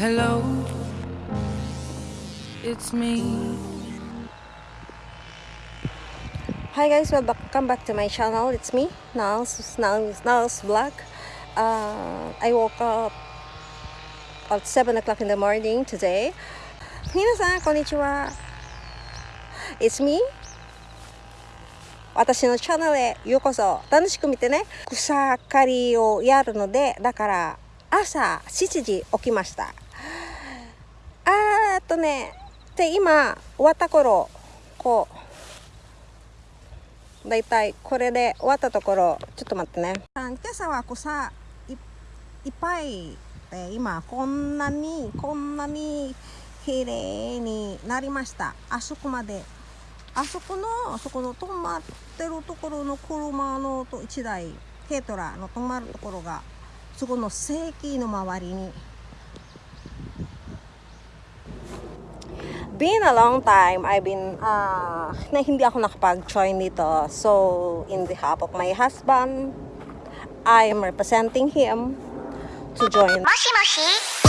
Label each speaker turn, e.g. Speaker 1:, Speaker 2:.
Speaker 1: Hello, it's me.
Speaker 2: Hi guys, welcome back to my channel. It's me, Nals, Nals, Nals Vlog. Uh, I woke up at 7 o'clock in the morning today. 皆さん、こんにちは。It's me. 私のチャンネルへようこそ。楽しく見てね。草刈りをやるので、だから朝7時起きました。っとね、で今終わった頃、こう、だいたいこれで終わったところちょっと待ってね。今朝は草いいっぱいで今こんなにこんなに綺麗になりました。あそこまで。あそこのあそこの止まってるところの車のと1台軽トラの止まるところがそこの正規の周りに been a long time. I've been, uh, na hindi ako nakapag-join dito. So, in behalf of my husband, I am representing him to join.
Speaker 3: Moshi Moshi!